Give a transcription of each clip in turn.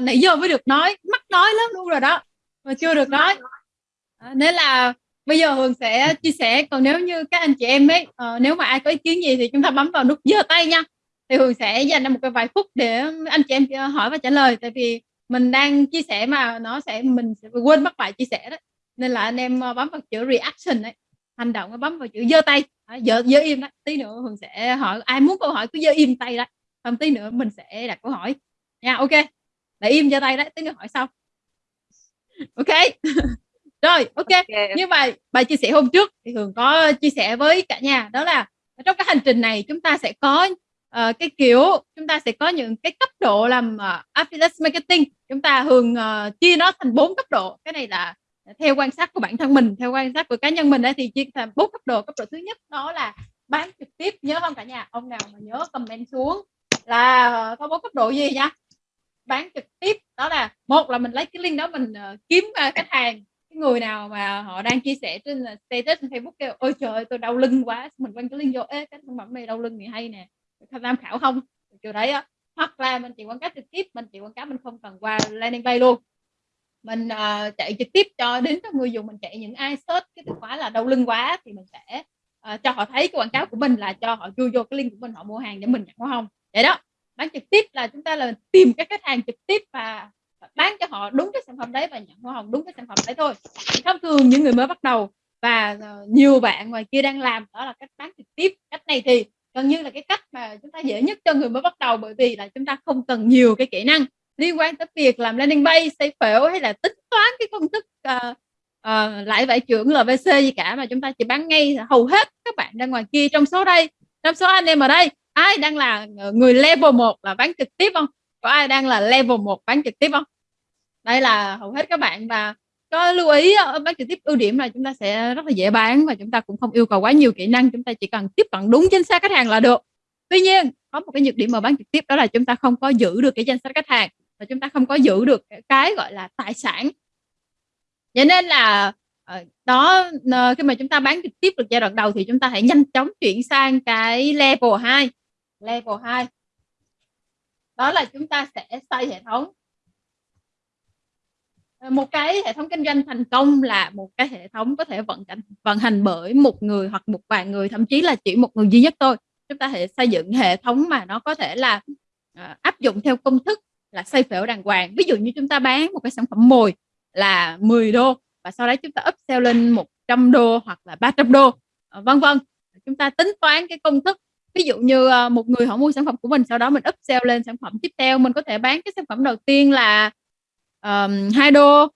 nãy giờ mới được nói mắc nói lắm luôn rồi đó mà chưa được nói. À, nên là bây giờ Hường sẽ chia sẻ còn nếu như các anh chị em ấy uh, nếu mà ai có ý kiến gì thì chúng ta bấm vào nút giơ tay nha. Thì Hường sẽ dành ra một cái vài phút để anh chị em ờ, hỏi và trả lời tại vì mình đang chia sẻ mà nó sẽ mình sẽ quên mất bài chia sẻ đó. Nên là anh em ờ, bấm vào chữ reaction ấy hành động bấm vào chữ giơ tay. Giơ giơ im đó. Tí nữa Hường sẽ hỏi ai muốn câu hỏi cứ giơ im tay đó. Không tí nữa mình sẽ đặt câu hỏi. Nha ok để im giơ tay đấy tí nữa hỏi sau. Ok. Rồi ok, okay. như vậy bài chia sẻ hôm trước thì thường có chia sẻ với cả nhà đó là trong cái hành trình này chúng ta sẽ có uh, cái kiểu chúng ta sẽ có những cái cấp độ làm uh, affiliate marketing. Chúng ta thường uh, chia nó thành bốn cấp độ. Cái này là theo quan sát của bản thân mình theo quan sát của cá nhân mình ấy, thì chia thành bốn cấp độ. Cấp độ thứ nhất đó là bán trực tiếp. Nhớ không cả nhà? Ông nào mà nhớ comment xuống là có bốn cấp độ gì nha bán trực tiếp. Đó là một là mình lấy cái link đó mình uh, kiếm uh, khách hàng. Cái người nào mà họ đang chia sẻ trên ờ, status trên Facebook kêu ôi trời tôi đau lưng quá. Mình quăng cái link vô ê cái sản phẩm này đau lưng thì hay nè tham khảo không? Kiểu đấy á. Hoặc là mình chỉ quảng cáo trực tiếp mình chỉ quảng cáo mình không cần qua landing page luôn. Mình uh, chạy trực tiếp cho đến các người dùng mình chạy những ai search cái từ khóa là đau lưng quá thì mình sẽ uh, cho họ thấy cái quảng cáo của mình là cho họ chui vô cái link của mình họ mua hàng để mình nhận hoa không? Vậy đó bán trực tiếp là chúng ta là tìm các khách hàng trực tiếp và bán cho họ đúng cái sản phẩm đấy và nhận hoa hồng đúng cái sản phẩm đấy thôi. Thông thường những người mới bắt đầu và ờ, nhiều bạn ngoài kia đang làm đó là cách bán trực tiếp. Cách này thì gần như là cái cách mà chúng ta dễ nhất cho người mới bắt đầu bởi vì là chúng ta không cần nhiều cái kỹ năng liên quan tới việc làm landing page xây phễu hay là tính toán cái công thức uh, uh, lãi vải trưởng LVC gì cả mà chúng ta chỉ bán ngay hầu hết các bạn đang ngoài kia trong số đây. Trong số anh em ở đây ai đang là ờ, người level 1 là bán trực tiếp không? Có ai đang là level 1 bán trực tiếp không? Đây là hầu hết các bạn và có lưu ý bán trực tiếp ưu điểm là chúng ta sẽ rất là dễ bán và chúng ta cũng không yêu cầu quá nhiều kỹ năng, chúng ta chỉ cần tiếp cận đúng chính xác khách hàng là được. Tuy nhiên, có một cái nhược điểm mà bán trực tiếp đó là chúng ta không có giữ được cái danh sách khách hàng và chúng ta không có giữ được cái gọi là tài sản. Vậy nên là ờ, đó khi mà chúng ta bán trực tiếp được giai đoạn đầu thì chúng ta hãy nhanh chóng chuyển sang cái level 2 level 2 đó là chúng ta sẽ xây hệ thống. Ờ, một cái hệ thống kinh doanh thành công là một cái hệ thống có thể vận hành vận hành bởi một người hoặc một vài người thậm chí là chỉ một người duy nhất thôi. Chúng ta sẽ xây dựng hệ thống mà nó có thể là uh, áp dụng theo công thức là xây phễu đàng hoàng. Ví dụ như chúng ta bán một cái sản phẩm mồi là 10 đô và sau đó chúng ta upsell lên 100 đô hoặc là 300 đô ờ, vân vân. Chúng ta tính toán cái công thức ví dụ như ờ, một người họ mua sản phẩm của mình sau đó mình upsell lên sản phẩm tiếp theo mình có thể bán cái sản phẩm đầu tiên là um, đô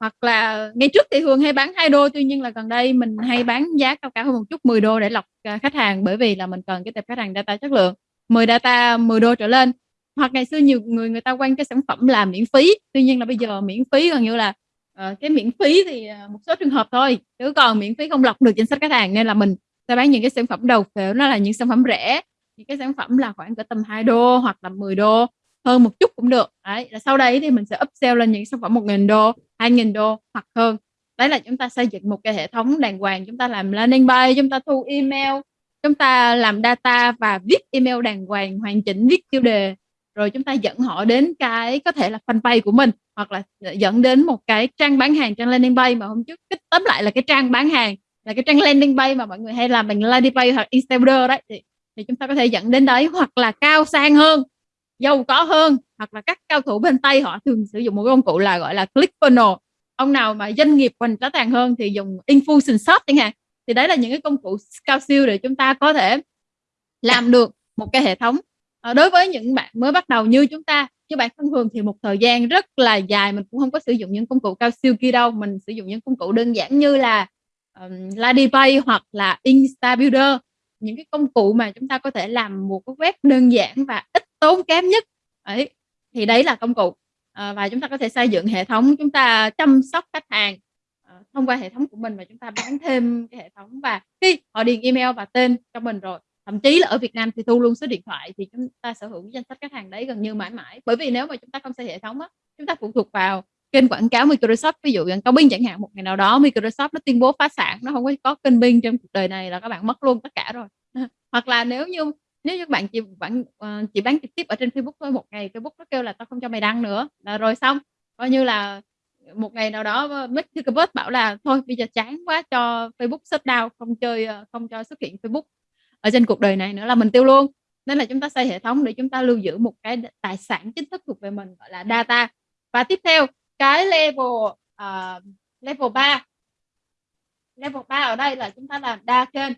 hoặc là ngay trước thì thường hay bán hai đô tuy nhiên là gần đây mình hay bán giá cao cao hơn một chút 10 đô để lọc ờ, khách hàng bởi vì là mình cần cái tệp khách hàng data chất lượng. 10 data 10 đô trở lên. Hoặc ngày xưa nhiều người người ta quanh cái sản phẩm là miễn phí tuy nhiên là bây giờ miễn phí gần như là uh, cái miễn phí thì một số trường hợp thôi chứ còn miễn phí không lọc được danh sách khách hàng nên là mình ta bán những cái sản phẩm đầu phễu nó là những sản phẩm rẻ, những cái sản phẩm là khoảng cỡ tầm 2 đô hoặc là 10 đô, hơn một chút cũng được. Đấy, là sau đấy thì mình sẽ upsell lên những sản phẩm 1.000 đô 2.000 đô hoặc hơn. Đấy là chúng ta xây dựng một cái hệ thống đàng hoàng, chúng ta làm landing page, chúng ta thu email, chúng ta làm data và viết email đàng hoàng, hoàn chỉnh, viết tiêu đề. Rồi chúng ta dẫn họ đến cái, có thể là fanpage của mình hoặc là dẫn đến một cái trang bán hàng, trang landing page mà hôm trước kích tóm lại là cái trang bán hàng là cái trang landing page mà mọi người hay làm bằng landing page hoặc Instagram đấy thì, thì chúng ta có thể dẫn đến đấy hoặc là cao sang hơn giàu có hơn hoặc là các cao thủ bên Tây họ thường sử dụng một công cụ là gọi là click funnel. Ông nào mà doanh nghiệp hoành trá tàn hơn thì dùng infusion shop chẳng hạn. Thì đấy là những cái công cụ cao siêu để chúng ta có thể làm được một cái hệ thống. À, đối với những bạn mới bắt đầu như chúng ta như bạn thân thường thì một thời gian rất là dài mình cũng không có sử dụng những công cụ cao siêu kia đâu. Mình sử dụng những công cụ đơn giản như là um, Ladipay hoặc là Instabuilder những cái công cụ mà chúng ta có thể làm một cái web đơn giản và ít tốn kém nhất. Ấy thì đấy là công cụ. À, và chúng ta có thể xây dựng hệ thống chúng ta chăm sóc khách hàng à, thông qua hệ thống của mình và chúng ta bán thêm cái hệ thống và khi họ điền email và tên cho mình rồi thậm chí là ở Việt Nam thì thu luôn số điện thoại thì chúng ta sở hữu danh sách khách hàng đấy gần như mãi mãi. Bởi vì nếu mà chúng ta không xây hệ thống á chúng ta phụ thuộc vào kênh quảng cáo Microsoft ví dụ như cao binh chẳng hạn một ngày nào đó Microsoft nó tuyên bố phá sản nó không có có kênh binh trong cuộc đời này là các bạn mất luôn tất cả rồi hoặc là nếu như Nếu như bạn chỉ bạn, ờ, chỉ bán trực tiếp ở trên Facebook thôi, một ngày Facebook nó kêu là "Tao không cho mày đăng nữa" là rồi xong, coi như là, một ngày nào đó, ơ, Mark Zuckerberg bảo là "Thôi bây giờ chán quá cho Facebook shutdown, không chơi, ờ, không cho xuất hiện Facebook ở trên cuộc đời này nữa là mình tiêu luôn." Nên là chúng ta xây hệ thống để chúng ta lưu giữ một cái tài sản chính thức thuộc về mình, gọi là data. Và tiếp theo cái level, uh, level 3 level 3 ở đây là chúng ta làm đa kênh.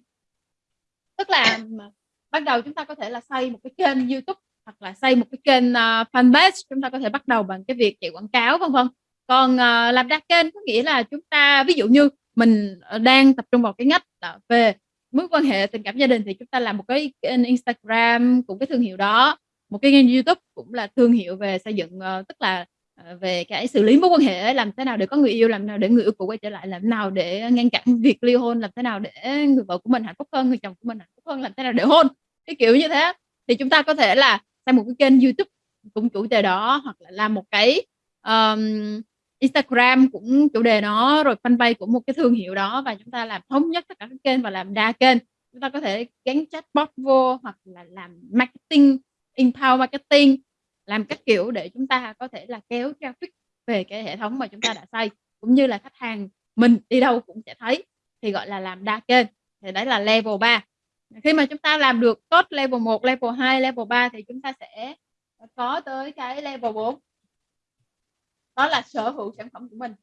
Tức là, bắt ban đầu chúng ta có thể là xây một cái kênh YouTube hoặc là xây một cái kênh, uh, fanpage, chúng ta có thể bắt đầu bằng cái việc chạy quảng cáo, vân vân. Còn, uh, làm đa kênh có nghĩa là chúng ta ví dụ như mình, đang tập trung vào cái ngách là về mối quan hệ tình cảm gia đình thì chúng ta làm một cái kênh Instagram cũng cái thương hiệu đó, một cái kênh YouTube cũng là thương hiệu về xây dựng, uh, tức là, Ờ, về cái xử lý mối quan hệ, làm thế nào để có người yêu, làm nào để người yêu cũ quay trở lại, làm thế nào để ngăn cản việc ly hôn, làm thế nào để người vợ của mình hạnh phúc hơn, người chồng của mình hạnh phúc hơn, làm thế nào để hôn, cái kiểu như thế. Thì chúng ta có thể là xây một cái kênh YouTube cũng chủ đề đó, hoặc là làm một cái, um, Instagram cũng chủ đề nó rồi fanpage của một cái thương hiệu đó và chúng ta làm thống nhất tất cả các kênh và làm đa kênh. Chúng ta có thể gắn chatbot vô hoặc là làm marketing, inbound marketing, làm các kiểu để chúng ta có thể là kéo traffic về cái hệ thống mà chúng ta đã xây, cũng như là khách hàng mình đi đâu cũng sẽ thấy, thì gọi là làm đa kênh, thì đấy là level 3. Khi mà chúng ta làm được tốt level 1, level 2, level 3 thì chúng ta sẽ, có tới cái level 4. Đó là sở hữu sản phẩm của mình.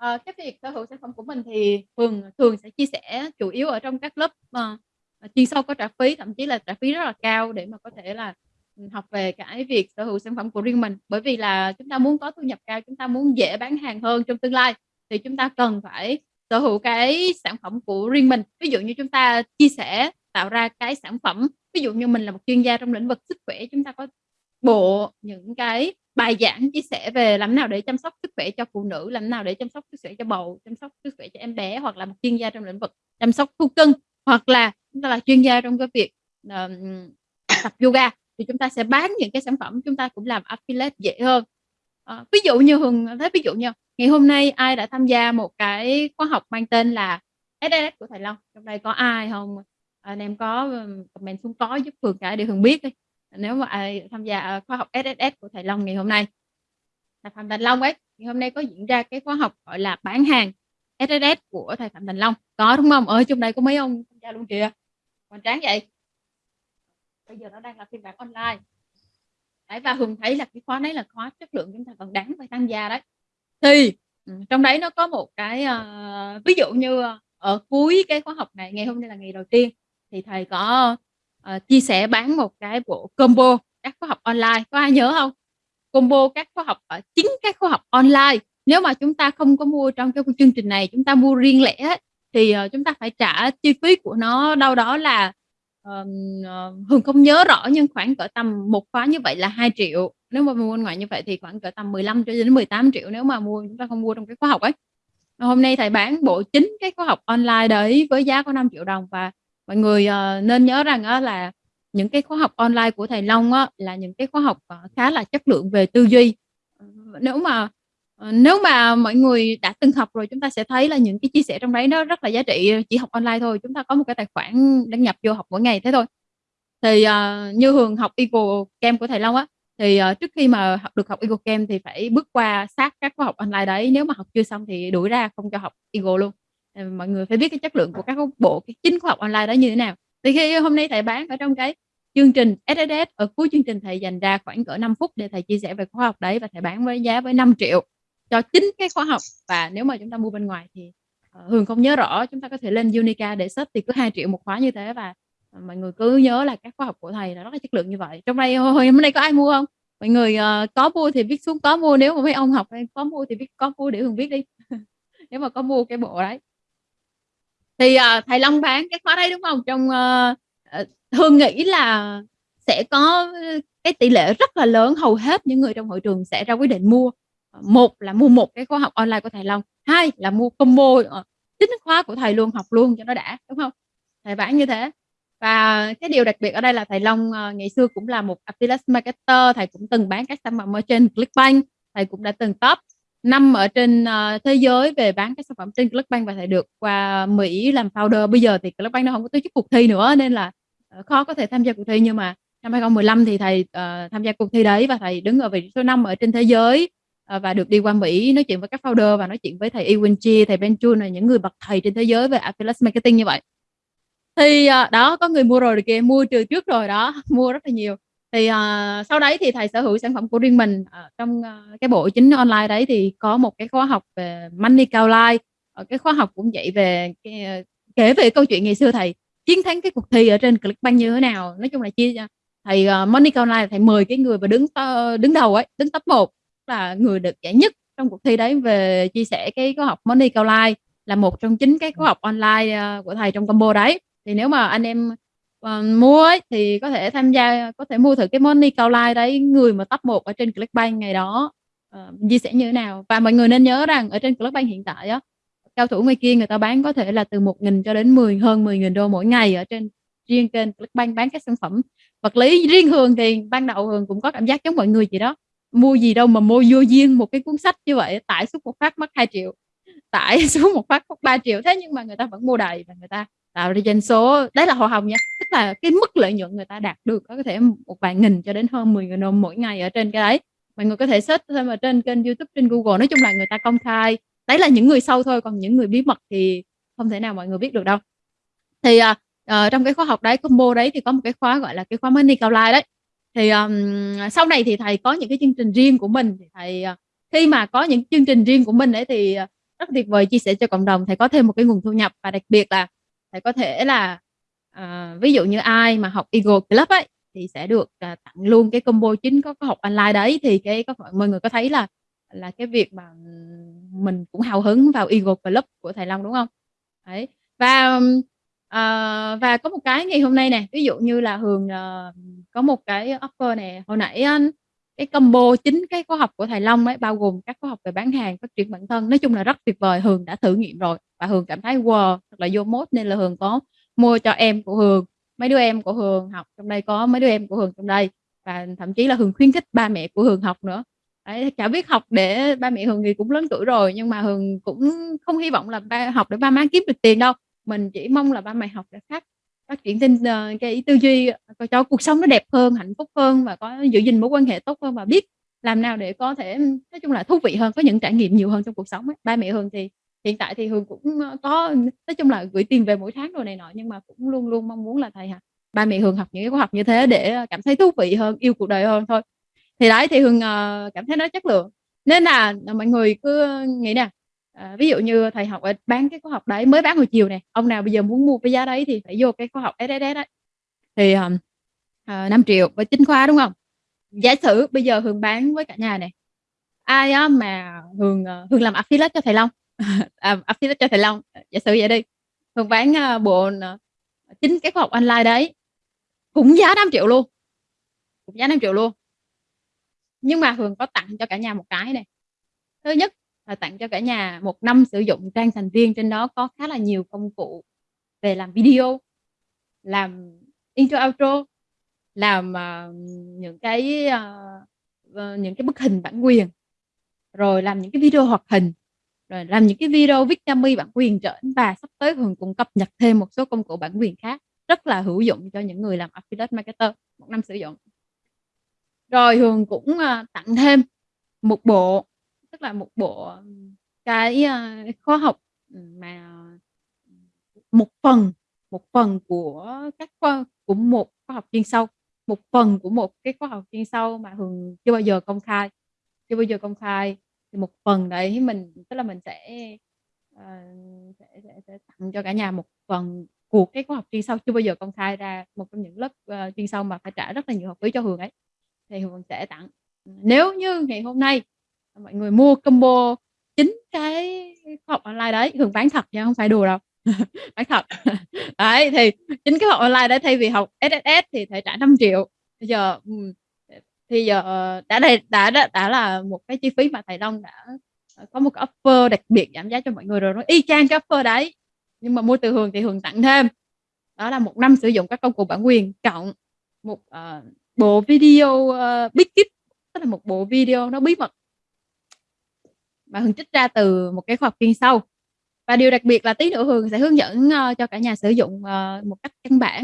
à, cái việc sở hữu sản phẩm của mình thì thường thường sẽ chia sẻ chủ yếu ở trong các lớp, uh, Ờ, chuyên sâu có trả phí, thậm chí là trả phí rất là cao để mà có thể là, ừ, học về cái việc sở hữu sản phẩm của riêng mình. Bởi vì là chúng ta muốn có thu nhập cao, chúng ta muốn dễ bán hàng hơn trong tương lai thì chúng ta cần phải sở hữu cái sản phẩm của riêng mình. Ví dụ như chúng ta chia sẻ, tạo ra cái sản phẩm, ví dụ như mình là một chuyên gia trong lĩnh vực sức khỏe, chúng ta có bộ những cái bài giảng chia sẻ về làm nào để chăm sóc sức khỏe cho phụ nữ, làm nào để chăm sóc sức khỏe cho bầu, chăm sóc sức khỏe cho em bé, hoặc là một chuyên gia trong lĩnh vực chăm sóc thú cưng, hoặc là chúng ta là chuyên gia trong cái việc, uh, tập yoga thì chúng ta sẽ bán những cái sản phẩm, chúng ta cũng làm affiliate dễ hơn. Ờ, ví dụ như Hường thấy ví dụ như ngày hôm nay ai đã tham gia một cái khóa học mang tên là SSS của thầy Long, trong đây có ai không Anh em có, ờ, comment xuống có giúp Hường cả để Hường biết đi. Nếu mà ai tham gia, ờ, khóa học SSS của thầy Long ngày hôm nay. Thầy Phạm Thành Long ấy, ngày hôm nay có diễn ra cái khóa học, gọi là, bán hàng SSS của thầy Phạm Thành Long, có, đúng không Ơi, trong đây có mấy ông tham gia luôn kìa, hoành tráng vậy. Bây giờ nó đang là phiên bản online. Đấy, và Hường thấy là cái khóa đấy là khóa chất lượng chúng ta còn đáng phải tham gia đấy. Thì, ừ, trong đấy nó có một cái, uh, ví dụ như, ờ, ở cuối cái khóa học này, ngày hôm nay là ngày đầu tiên thì thầy có, uh, chia sẻ bán một cái bộ combo các khóa học online, có ai nhớ không? Combo các khóa học ở chính các khóa học online. Nếu mà chúng ta không có mua trong cái chương trình này, chúng ta mua riêng lẻ thì, uh, chúng ta phải trả chi phí của nó đâu đó là, ờm, uh, Hường không nhớ rõ nhưng khoảng cỡ tầm một khóa như vậy là 2 triệu nếu mà mua ngoài như vậy thì khoảng cỡ tầm 15 cho đến 18 triệu nếu mà mua chúng ta không mua trong cái khóa học ấy. Hôm nay thầy bán bộ chính cái khóa học online đấy với giá có 5 triệu đồng và mọi người, uh, nên nhớ rằng uh, là những cái khóa học online của thầy Long á là những cái khóa học, khá là chất lượng về tư duy. Nếu mà, Ờ, nếu mà mọi người đã từng học rồi chúng ta sẽ thấy là những cái chia sẻ trong đấy nó rất là giá trị, chỉ học online thôi, chúng ta có một cái tài khoản đăng nhập vô học mỗi ngày thế thôi. Thì, uh, như Hường học Eagle Camp của thầy Long á, thì, uh, trước khi mà học được học Eagle Camp thì phải bước qua sát các khóa học online đấy, nếu mà học chưa xong thì đuổi ra không cho học Eagle luôn. Mọi người phải biết cái chất lượng của các bộ cái chính khóa học online đó như thế nào. Thì khi hôm nay thầy bán ở trong cái chương trình SSS, ở cuối chương trình thầy dành ra khoảng cỡ 5 phút để thầy chia sẻ về khóa học đấy và thầy bán với giá với 5 triệu cho chính cái khóa học. Và nếu mà chúng ta mua bên ngoài thì, uh, Hường không nhớ rõ, chúng ta có thể lên Unica để search thì cứ 2 triệu một khóa như thế và, uh, mọi người cứ nhớ là các khóa học của thầy là rất là chất lượng như vậy. Trong đây hồi hôm nay có ai mua không? Mọi người, uh, có mua thì viết xuống có mua, nếu mà mấy ông học có mua thì viết có mua để Hường biết đi. Nếu mà có mua cái bộ đấy. Thì, uh, thầy Long bán cái khóa đấy, đúng không? Trong, uh, Hương nghĩ là sẽ có cái tỷ lệ rất là lớn, hầu hết những người trong hội trường sẽ ra quyết định mua. Một là mua một cái khóa học online của thầy Long, hai là mua combo, ờ, chính khóa của thầy luôn, học luôn cho nó đã, đúng không? Thầy bán như thế. Và cái điều đặc biệt ở đây là thầy Long, ờ, ngày xưa cũng là một affiliate marketer, thầy cũng từng bán các sản phẩm ở trên Clickbank, thầy cũng đã từng top năm ở trên, ờ, thế giới về bán các sản phẩm trên Clickbank và thầy được qua Mỹ làm founder. Bây giờ thì Clickbank nó không có tổ chức cuộc thi nữa nên là, khó có thể tham gia cuộc thi, nhưng mà năm 2015 thì thầy, uh, tham gia cuộc thi đấy và thầy đứng ở vị trí số 5 ở trên thế giới, Ờ, và được đi qua Mỹ nói chuyện với các founder và nói chuyện với thầy Ewan Chi, thầy Ben Chun là những người bậc thầy trên thế giới về Affiliate Marketing như vậy. Thì, ờ, đó, có người mua rồi kìa, mua từ trước rồi đó, mua rất là nhiều. Thì, uh, sau đấy thì thầy sở hữu sản phẩm của riêng mình, uh, trong, uh, cái bộ chính online đấy thì có một cái khóa học về Money Downline, ờ, cái khóa học cũng vậy về cái, uh, kể về câu chuyện ngày xưa thầy chiến thắng cái cuộc thi ở trên Clickbank như thế nào. Nói chung là chia thầy, uh, Money Downline thầy mời cái người mà đứng t đứng đầu ấy, đứng top 1 là người được giải nhất trong cuộc thi đấy về chia sẻ cái khóa học Money Downline là một trong 9 cái khóa học online, ơ, của thầy trong combo đấy. Thì nếu mà anh em, ờ, mua ấy thì có thể tham gia có thể mua thử cái Money Downline đấy, người mà top 1 ở trên Clickbank ngày đó, ờ, chia sẻ như thế nào. Và mọi người nên nhớ rằng ở trên Clickbank hiện tại á, cao thủ ngoài kia người ta bán có thể là từ 1.000 cho đến 10 hơn 10.000 đô mỗi ngày ở trên riêng kênh Clickbank bán các sản phẩm vật lý. Riêng Hường thì ban đầu Hường cũng có cảm giác giống mọi người vậy đó, mua gì đâu mà mua vô duyên một cái cuốn sách như vậy, tải xuống một phát mất 2 triệu tải xuống một phát mất 3 triệu thế nhưng mà người ta vẫn mua đầy và người ta tạo ra doanh số. Đấy là hoa hồng nha, tức là cái mức lợi nhuận người ta đạt được có thể một vài nghìn cho đến hơn 10 nghìn đồng mỗi ngày ở trên cái đấy. Mọi người có thể search thêm ở trên kênh YouTube, trên Google, nói chung là người ta công khai. Đấy là những người sâu thôi, còn những người bí mật thì không thể nào mọi người biết được đâu. Thì, uh, trong cái khóa học đấy, combo đấy thì có một cái khóa gọi là cái khóa Money Downline đấy. Thì, um, sau này thì thầy có những cái chương trình riêng của mình, thì thầy, ờ, khi mà có những chương trình riêng của mình ấy thì, ờ, rất tuyệt vời chia sẻ cho cộng đồng, thầy có thêm một cái nguồn thu nhập và đặc biệt là thầy có thể là, uh, ví dụ như ai mà học Eagle Club ấy, thì sẽ được, uh, tặng luôn cái combo chính có có học online đấy. Thì cái có mọi người có thấy là là cái việc mà, mình cũng hào hứng vào Eagle Club của thầy Long, đúng không? Đấy, và, ờ, và có một cái ngày hôm nay nè, ví dụ như là Hường, ờ, có một cái offer nè, hồi nãy á cái combo chính cái khóa học của thầy Long ấy, bao gồm các khóa học về bán hàng, phát triển bản thân, nói chung là rất tuyệt vời. Hường đã thử nghiệm rồi và Hường cảm thấy wow, thật là vô mốt nên là Hường có mua cho em của Hường, mấy đứa em của Hường học trong đây có mấy đứa em của Hường trong đây và thậm chí là Hường khuyến khích ba mẹ của Hường học nữa. Đấy, chả biết học để ba mẹ Hường thì cũng lớn tuổi rồi, nhưng mà Hường cũng không hy vọng là ba học để ba má kiếm được tiền đâu. Mình chỉ mong là ba mẹ học để phát phát triển tinh ờ, cái tư duy, ờ, cho cuộc sống nó đẹp hơn, hạnh phúc hơn và có giữ gìn mối quan hệ tốt hơn và biết làm nào để có thể, nói chung là thú vị hơn, có những trải nghiệm nhiều hơn trong cuộc sống ấy. Ba mẹ Hường thì hiện tại thì Hường cũng, ờ, có nói chung là gửi tiền về mỗi tháng rồi này nọ, nhưng mà cũng luôn luôn mong muốn là thầy hả ba mẹ Hường học những cái khóa học như thế để cảm thấy thú vị hơn, yêu cuộc đời hơn thôi. Thì đấy, thì Hường, cảm thấy nó chất lượng. Nên là, mọi người cứ nghĩ nè, À, ví dụ như thầy học ở bán cái khóa học đấy, mới bán hồi chiều nè, ông nào bây giờ muốn mua cái giá đấy thì phải vô cái khóa học SSS đấy Thì, ờm, à, ờ, 5.000.000 với chính khóa, đúng không? Giả sử bây giờ Hường bán với cả nhà này ai á mà Hường, ờ, Hường làm affiliate cho thầy Long, à, affiliate cho thầy Long, giả sử vậy đi, Hường bán, ờ, bộ ờ, chính cái khóa học online đấy, cũng giá 5 triệu luôn, cũng giá 5 triệu luôn. Nhưng mà Hường có tặng cho cả nhà một cái này. Thứ nhất là tặng cho cả nhà một năm sử dụng trang thành viên, trên đó có khá là nhiều công cụ về làm video, làm intro, outro, làm, uh, những cái, uh, những cái bức hình bản quyền, rồi làm những cái video hoạt hình, rồi làm những cái video viết mi bản quyền trển và sắp tới Hường cũng cập nhật thêm một số công cụ bản quyền khác, rất là hữu dụng cho những người làm affiliate marketer, một năm sử dụng. Rồi Hường cũng, tặng thêm một bộ, tức là một bộ cái, à, khoa khóa học, ừ, mà một phần một phần của các khoa của một khóa học chuyên sâu, một phần của một cái khóa học chuyên sâu mà Hường chưa bao giờ công khai, chưa bao giờ công khai. Thì một phần đấy mình tức là mình sẽ, uh, sẽ sẽ sẽ tặng cho cả nhà một phần của cái khóa học chuyên sâu chưa bao giờ công khai ra, một trong những lớp, uh, chuyên sâu mà phải trả rất là nhiều học phí cho Hường ấy, thì Hường sẽ tặng. Nếu như ngày hôm nay mọi người mua combo chính cái khóa học online đấy, thường bán thật nha, không phải đùa đâu, bán thật. Đấy, thì chính cái khóa học online đấy thay vì học SSS thì phải trả 5 triệu bây giờ, thì giờ ờ, đã đây đã đã đã là một cái chi phí mà thầy Long đã, ờ, có một cái offer đặc biệt giảm giá cho mọi người rồi, nó y chang cái offer đấy, nhưng mà mua từ Hường thì Hường tặng thêm. Đó là một năm sử dụng các công cụ bản quyền cộng một, uh, bộ video, uh, bí kíp, tức là một bộ video nó bí mật mà Hường trích ra từ một cái khoa học chuyên sâu. Và điều đặc biệt là tí nữa Hường sẽ hướng dẫn, ờ, cho cả nhà sử dụng, ờ, một cách căn bản,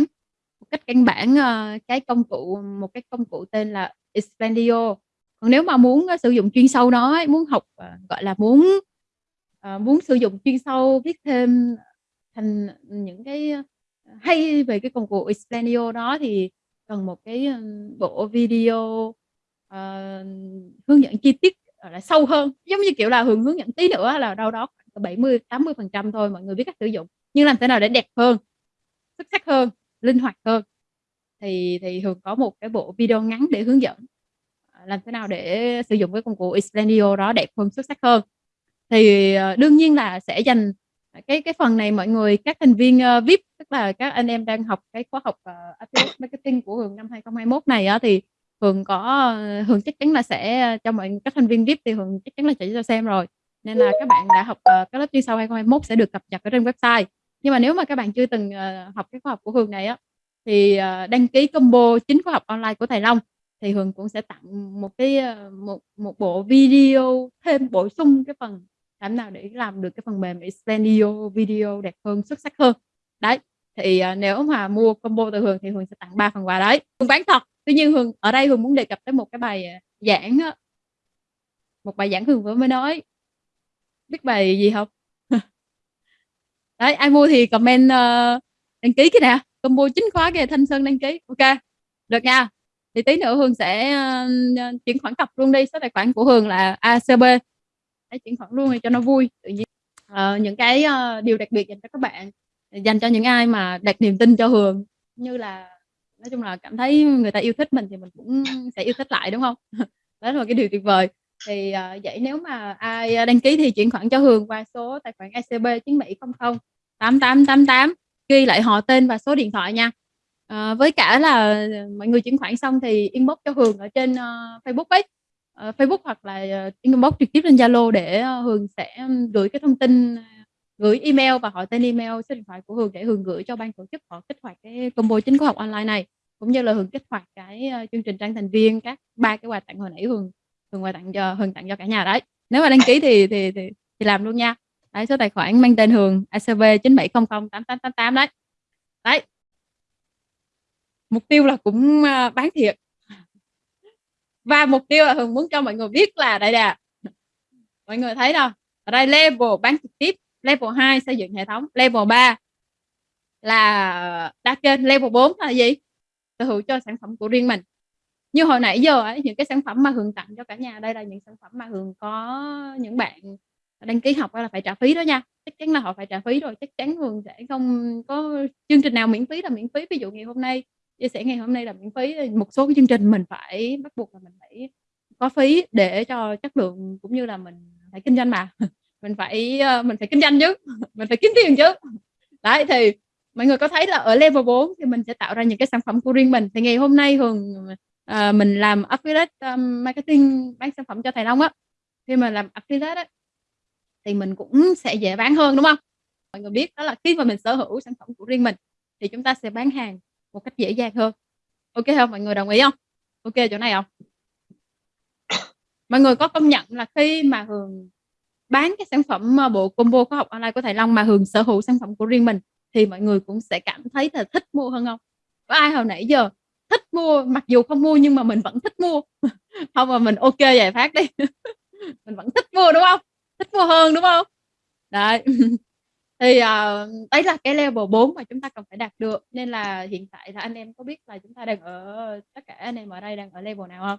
một cách căn bản, ờ, cái công cụ một cái công cụ tên là Explendio Còn nếu mà muốn, sử dụng chuyên sâu nó ấy, muốn học, gọi là, muốn, muốn sử dụng chuyên sâu, viết thêm thành những cái, hay về cái công cụ Explendio đó thì cần một cái, bộ video, uh, hướng dẫn chi tiết, gọi là, sâu hơn. Giống như, kiểu là, hướng hướng dẫn tí nữa là đâu đó 70-80% thôi, mọi người biết cách sử dụng. Nhưng làm thế nào để đẹp hơn, xuất sắc hơn, linh hoạt hơn thì thì Hường có một cái bộ video ngắn để hướng dẫn, à, làm thế nào để sử dụng cái công cụ Explendio đó đẹp hơn, xuất sắc hơn. Thì, ờ, đương nhiên là sẽ dành, à, cái cái phần này mọi người các thành viên, ờ, uh, VIP, tức là các anh em đang học cái khóa học, uh, Affiliate Marketing của Hường năm 2021 này á, thì Hường có, ờ, Hường chắc chắn là sẽ ờ, cho mọi các thành viên VIP thì Hường chắc chắn là sẽ cho xem rồi. Nên là các bạn đã học, ờ, uh, cái lớp chuyên sâu 2021 sẽ được cập nhật ở trên website. Nhưng mà nếu mà các bạn chưa từng, uh, học cái khóa học của Hường này á, thì, uh, đăng ký combo chính khóa học online của thầy Long thì Hường cũng sẽ tặng một cái, một một bộ video thêm bổ sung cái phần làm nào để làm được cái phần mềm Expendio video đẹp hơn, xuất sắc hơn. Đấy, thì, uh, nếu mà mua combo từ Hường thì Hường sẽ tặng ba phần quà đấy. Hường bán thật, tuy nhiên Hường ở đây Hường muốn đề cập tới một cái bài, à, giảng đó. Một bài giảng Hường vừa mới nói. Biết bài gì không Đấy, ai mua thì comment, uh, đăng ký cái nè, combo chính khóa kìa, Thanh Sơn đăng ký, ok được nha. Thì tí nữa Hường sẽ, uh, chuyển khoản cọc luôn đi, số tài khoản của Hường là ACB. Đấy, chuyển khoản luôn cho nó vui, tự nhiên uh, những cái, uh, điều đặc biệt dành cho các bạn, dành cho những ai mà đặt niềm tin cho Hường, như là nói chung là cảm thấy người ta yêu thích mình thì mình cũng sẽ yêu thích lại, đúng không? Đó là cái điều tuyệt vời. Thì, uh, vậy nếu mà ai à, đăng ký thì chuyển khoản cho Hường qua số tài khoản ACB 97008888, ghi lại họ tên và số điện thoại nha. Ờ, với cả là mọi người chuyển khoản xong thì inbox cho Hường ở trên, uh, Facebook ấy, uh, Facebook hoặc là, inbox trực tiếp lên Zalo để, uh, Hường sẽ gửi cái thông tin, gửi email và họ tên email, số điện thoại của Hường để Hường gửi cho ban tổ chức họ kích hoạt cái combo chính khóa học online này. Cũng như là Hường kích hoạt cái, uh, chương trình Trang thành viên, các ba cái quà tặng hồi nãy Hường Hường quà tặng cho Hường tặng cho cả nhà đấy. Nếu mà đăng ký thì thì thì thì làm luôn nha. Đấy, số tài khoản mang tên Hường ACB 97008888 đấy. Đấy. Mục tiêu là cũng, uh, bán thiệt. Và mục tiêu là Hường muốn cho mọi người biết là đây nè, mọi người thấy đâu Ở đây level bán trực tiếp, level 2 xây dựng hệ thống, level 3 là ờ, đa kênh, level 4 là gì? Sở hữu cho sản phẩm của riêng mình. Như hồi nãy giờ ấy, những cái sản phẩm mà Hường tặng cho cả nhà đây là những sản phẩm mà Hường có những bạn đăng ký học là phải trả phí đó nha, chắc chắn là họ phải trả phí rồi, chắc chắn Hường sẽ không có chương trình nào miễn phí là miễn phí. Ví dụ ngày hôm nay, chia sẻ ngày hôm nay là miễn phí một số cái chương trình mình phải bắt buộc là mình phải có phí để cho chất lượng cũng như là mình phải kinh doanh mà, mình phải, ờ, mình phải kinh doanh chứ, mình phải kiếm tiền chứ. Đấy, thì mọi người có thấy là ở level 4 thì mình sẽ tạo ra những cái sản phẩm của riêng mình. Thì ngày hôm nay Hường, uh, mình làm Affiliate, um, Marketing bán sản phẩm cho thầy Long á, khi mà làm Affiliate á, thì mình cũng sẽ dễ bán hơn, đúng không Mọi người biết đó là khi mà mình sở hữu sản phẩm của riêng mình thì chúng ta sẽ bán hàng một cách dễ dàng hơn. ok không? Mọi người đồng ý không ok chỗ này không Mọi người có công nhận là khi mà Hường bán cái sản phẩm, ờ, bộ combo khóa học online của thầy Long mà Hường sở hữu sản phẩm của riêng mình thì mọi người cũng sẽ cảm thấy là thích mua hơn không? Có ai hồi nãy giờ thích mua, mặc dù không mua nhưng mà mình vẫn thích mua, không mà mình ok giải phát đi, mình vẫn thích mua, đúng không? Thích mua hơn, đúng không? Đấy. Thì, uh, đấy là cái level 4 mà chúng ta cần phải đạt được, nên là hiện tại là anh em có biết là chúng ta đang ở tất cả anh em ở đây đang ở level nào không?